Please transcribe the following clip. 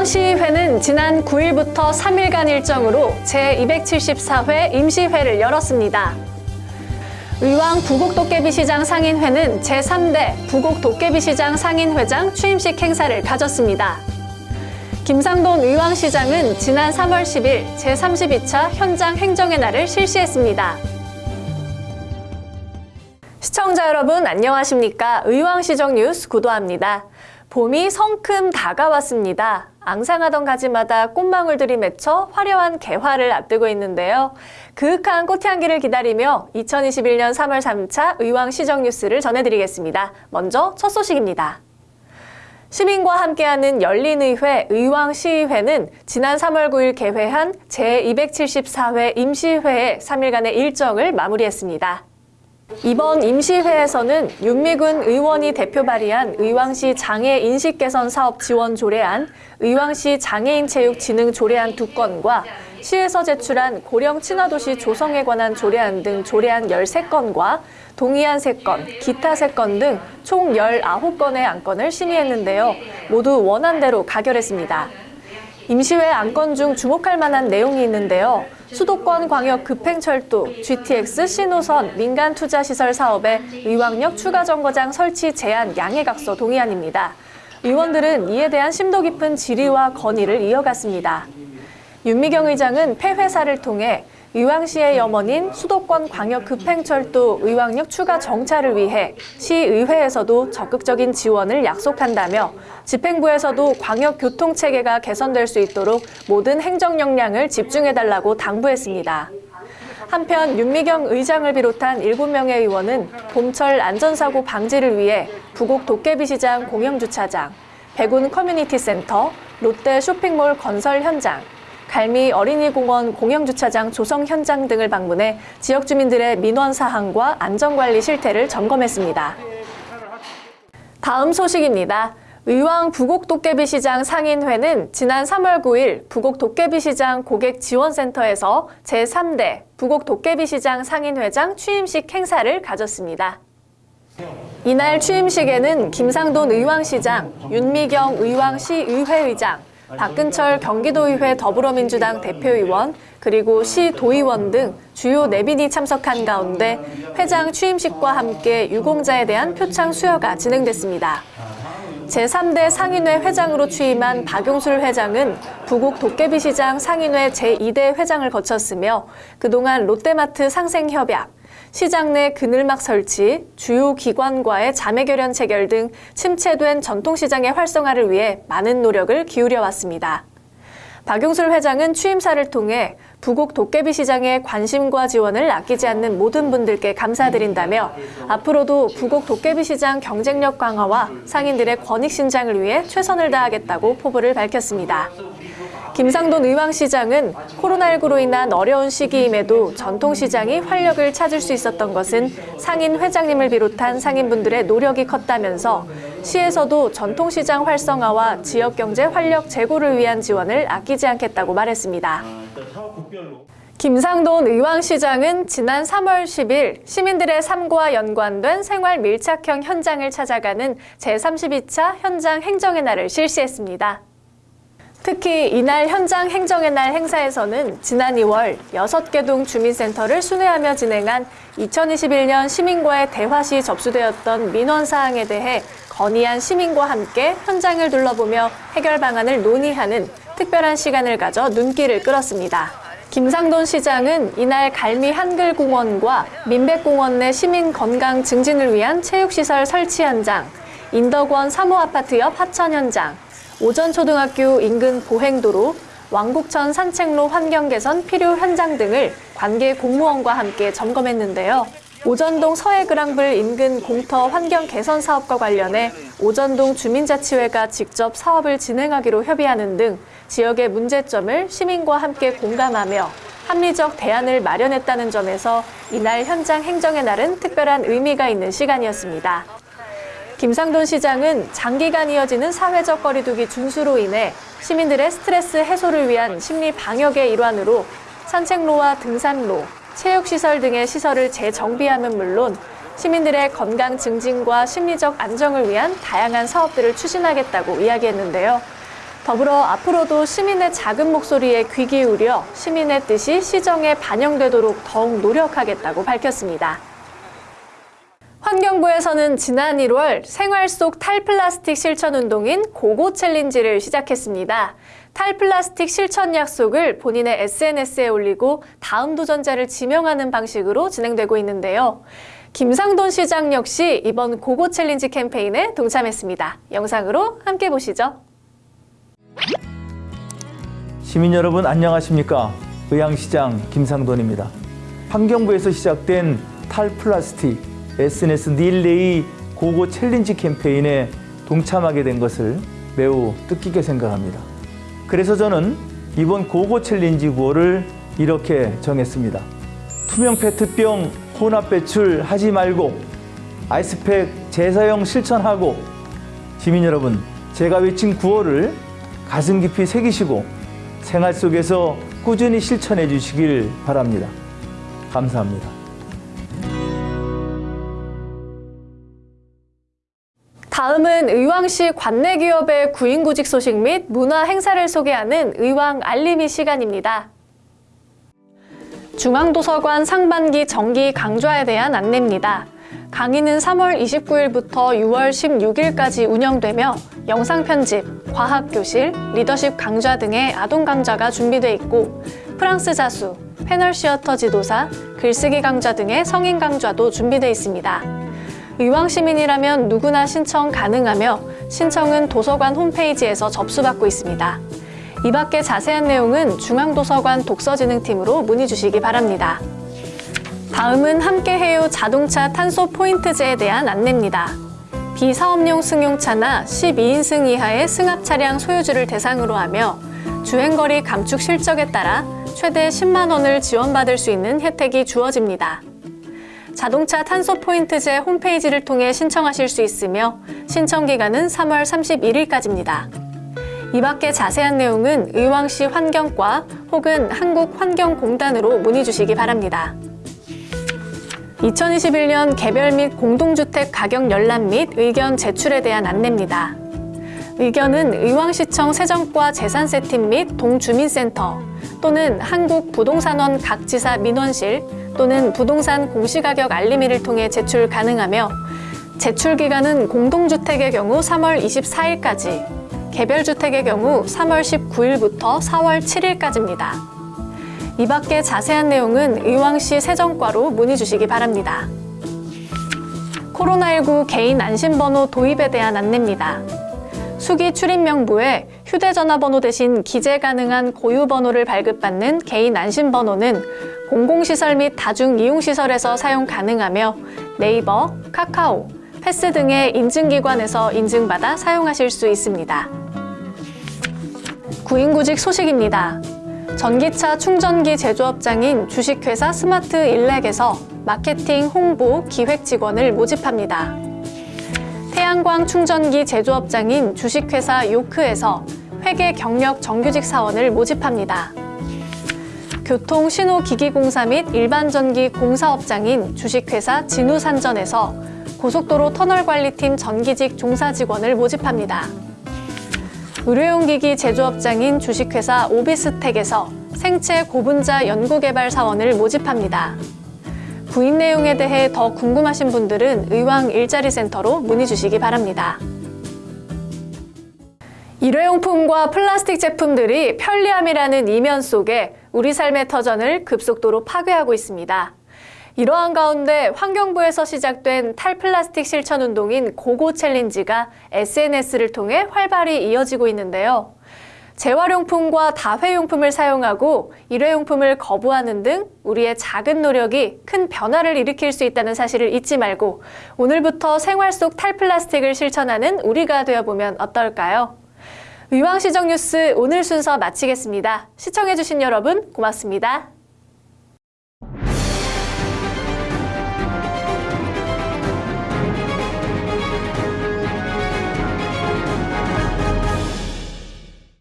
의왕시의회는 지난 9일부터 3일간 일정으로 제274회 임시회를 열었습니다. 의왕 부곡도깨비시장 상인회는 제3대 부곡도깨비시장 상인회장 취임식 행사를 가졌습니다. 김상돈 의왕시장은 지난 3월 10일 제32차 현장 행정의 날을 실시했습니다. 시청자 여러분 안녕하십니까? 의왕시정 뉴스 구도합니다. 봄이 성큼 다가왔습니다. 앙상하던 가지마다 꽃망울들이 맺혀 화려한 개화를 앞두고 있는데요. 그윽한 꽃향기를 기다리며 2021년 3월 3차 의왕 시정 뉴스를 전해드리겠습니다. 먼저 첫 소식입니다. 시민과 함께하는 열린의회 의왕시의회는 지난 3월 9일 개회한 제274회 임시회의 3일간의 일정을 마무리했습니다. 이번 임시회에서는 윤미군 의원이 대표 발의한 의왕시 장애 인식 개선 사업 지원 조례안, 의왕시 장애인 체육 진흥 조례안 두 건과 시에서 제출한 고령 친화도시 조성에 관한 조례안 등 조례안 13건과 동의안 3건, 기타 3건 등총 19건의 안건을 심의했는데요. 모두 원안대로 가결했습니다. 임시회 안건 중 주목할 만한 내용이 있는데요. 수도권 광역 급행철도 GTX 신호선 민간 투자 시설 사업의 의왕역 추가 정거장 설치 제한 양해각서 동의안입니다. 의원들은 이에 대한 심도 깊은 질의와 건의를 이어갔습니다. 윤미경 의장은 폐회사를 통해 의왕시의 염원인 수도권 광역 급행철도 의왕역 추가 정차를 위해 시의회에서도 적극적인 지원을 약속한다며 집행부에서도 광역 교통 체계가 개선될 수 있도록 모든 행정 역량을 집중해달라고 당부했습니다. 한편 윤미경 의장을 비롯한 7명의 의원은 봄철 안전사고 방지를 위해 부곡 도깨비시장 공영주차장, 백운 커뮤니티 센터, 롯데 쇼핑몰 건설 현장, 갈미 어린이공원 공영주차장 조성 현장 등을 방문해 지역 주민들의 민원 사항과 안전관리 실태를 점검했습니다. 다음 소식입니다. 의왕 부곡 도깨비시장 상인회는 지난 3월 9일 부곡 도깨비시장 고객지원센터에서 제3대 부곡 도깨비시장 상인회장 취임식 행사를 가졌습니다. 이날 취임식에는 김상돈 의왕시장, 윤미경 의왕시의회의장, 박근철 경기도의회 더불어민주당 대표의원 그리고 시 도의원 등 주요 내빈이 참석한 가운데 회장 취임식과 함께 유공자에 대한 표창 수여가 진행됐습니다. 제3대 상인회 회장으로 취임한 박용술 회장은 부곡 도깨비시장 상인회 제2대 회장을 거쳤으며 그동안 롯데마트 상생협약, 시장 내 그늘막 설치, 주요 기관과의 자매결연 체결 등 침체된 전통시장의 활성화를 위해 많은 노력을 기울여 왔습니다. 박용술 회장은 취임사를 통해 부곡 도깨비 시장의 관심과 지원을 아끼지 않는 모든 분들께 감사드린다며 앞으로도 부곡 도깨비 시장 경쟁력 강화와 상인들의 권익 신장을 위해 최선을 다하겠다고 포부를 밝혔습니다. 김상돈 의왕시장은 코로나19로 인한 어려운 시기임에도 전통시장이 활력을 찾을 수 있었던 것은 상인 회장님을 비롯한 상인분들의 노력이 컸다면서 시에서도 전통시장 활성화와 지역경제 활력 제고를 위한 지원을 아끼지 않겠다고 말했습니다. 김상돈 의왕시장은 지난 3월 10일 시민들의 삶과 연관된 생활 밀착형 현장을 찾아가는 제32차 현장 행정의 날을 실시했습니다. 특히 이날 현장 행정의 날 행사에서는 지난 2월 6개 동 주민센터를 순회하며 진행한 2021년 시민과의 대화 시 접수되었던 민원 사항에 대해 건의한 시민과 함께 현장을 둘러보며 해결 방안을 논의하는 특별한 시간을 가져 눈길을 끌었습니다. 김상돈 시장은 이날 갈미 한글공원과 민백공원 내 시민 건강 증진을 위한 체육시설 설치 현장, 인덕원 사모아파트 옆 하천 현장, 오전초등학교 인근 보행도로, 왕복천 산책로 환경 개선 필요 현장 등을 관계 공무원과 함께 점검했는데요. 오전동 서해그랑블 인근 공터 환경 개선 사업과 관련해 오전동 주민자치회가 직접 사업을 진행하기로 협의하는 등 지역의 문제점을 시민과 함께 공감하며 합리적 대안을 마련했다는 점에서 이날 현장 행정의 날은 특별한 의미가 있는 시간이었습니다. 김상돈 시장은 장기간 이어지는 사회적 거리두기 준수로 인해 시민들의 스트레스 해소를 위한 심리 방역의 일환으로 산책로와 등산로, 체육시설 등의 시설을 재정비함은 물론 시민들의 건강 증진과 심리적 안정을 위한 다양한 사업들을 추진하겠다고 이야기했는데요. 더불어 앞으로도 시민의 작은 목소리에 귀 기울여 시민의 뜻이 시정에 반영되도록 더욱 노력하겠다고 밝혔습니다. 환경부에서는 지난 1월 생활 속 탈플라스틱 실천 운동인 고고 챌린지를 시작했습니다. 탈플라스틱 실천 약속을 본인의 SNS에 올리고 다음 도전자를 지명하는 방식으로 진행되고 있는데요. 김상돈 시장 역시 이번 고고 챌린지 캠페인에 동참했습니다. 영상으로 함께 보시죠. 시민 여러분 안녕하십니까? 의왕시장 김상돈입니다. 환경부에서 시작된 탈플라스틱 SNS 릴레이 고고 챌린지 캠페인에 동참하게 된 것을 매우 뜻깊게 생각합니다. 그래서 저는 이번 고고 챌린지 구호를 이렇게 정했습니다. 투명 페트병 혼합 배출 하지 말고 아이스팩 재사용 실천하고 시민 여러분 제가 외친 구호를 가슴 깊이 새기시고 생활 속에서 꾸준히 실천해 주시길 바랍니다. 감사합니다. 의왕시 관내 기업의 구인구직 소식 및 문화 행사를 소개하는 의왕 알림이 시간입니다. 중앙도서관 상반기 정기 강좌에 대한 안내입니다. 강의는 3월 29일부터 6월 16일까지 운영되며 영상 편집, 과학 교실, 리더십 강좌 등의 아동 강좌가 준비돼 있고 프랑스 자수, 패널 시어터 지도사, 글쓰기 강좌 등의 성인 강좌도 준비돼 있습니다. 의왕 시민이라면 누구나 신청 가능하며 신청은 도서관 홈페이지에서 접수받고 있습니다. 이 밖에 자세한 내용은 중앙도서관 독서진흥팀으로 문의 주시기 바랍니다. 다음은 함께해요 자동차 탄소 포인트제에 대한 안내입니다. 비사업용 승용차나 12인승 이하의 승합 차량 소유주를 대상으로 하며 주행거리 감축 실적에 따라 최대 10만 원을 지원받을 수 있는 혜택이 주어집니다. 자동차 탄소 포인트제 홈페이지를 통해 신청하실 수 있으며 신청 기간은 3월 31일까지입니다. 이 밖에 자세한 내용은 의왕시 환경과 혹은 한국환경공단으로 문의 주시기 바랍니다. 2021년 개별 및 공동주택 가격 열람 및 의견 제출에 대한 안내입니다. 의견은 의왕시청 세정과 재산세팀 및 동주민센터 또는 한국부동산원 각 지사 민원실 또는 부동산 공시가격 알림이를 통해 제출 가능하며 제출 기간은 공동주택의 경우 3월 24일까지, 개별주택의 경우 3월 19일부터 4월 7일까지입니다. 이 밖에 자세한 내용은 의왕시 세정과로 문의 주시기 바랍니다. 코로나19 개인 안심번호 도입에 대한 안내입니다. 수기 출입명부에 휴대전화번호 대신 기재 가능한 고유번호를 발급받는 개인 안심번호는 공공시설 및 다중이용시설에서 사용 가능하며 네이버, 카카오, 패스 등의 인증기관에서 인증받아 사용하실 수 있습니다. 구인구직 소식입니다. 전기차 충전기 제조업장인 주식회사 스마트 일렉에서 마케팅, 홍보, 기획 직원을 모집합니다. 태양광 충전기 제조업장인 주식회사 요크에서 회계 경력 정규직 사원을 모집합니다. 교통신호기기공사 및 일반전기 공사업장인 주식회사 진우산전에서 고속도로 터널관리팀 전기직 종사 직원을 모집합니다. 의료용기기 제조업장인 주식회사 오비스텍에서 생체 고분자 연구개발 사원을 모집합니다. 구인 내용에 대해 더 궁금하신 분들은 의왕 일자리센터로 문의 주시기 바랍니다. 일회용품과 플라스틱 제품들이 편리함이라는 이면 속에 우리 삶의 터전을 급속도로 파괴하고 있습니다. 이러한 가운데 환경부에서 시작된 탈플라스틱 실천 운동인 고고 챌린지가 SNS를 통해 활발히 이어지고 있는데요. 재활용품과 다회용품을 사용하고 일회용품을 거부하는 등 우리의 작은 노력이 큰 변화를 일으킬 수 있다는 사실을 잊지 말고 오늘부터 생활 속 탈플라스틱을 실천하는 우리가 되어보면 어떨까요? 의왕시정 뉴스 오늘 순서 마치겠습니다. 시청해주신 여러분 고맙습니다.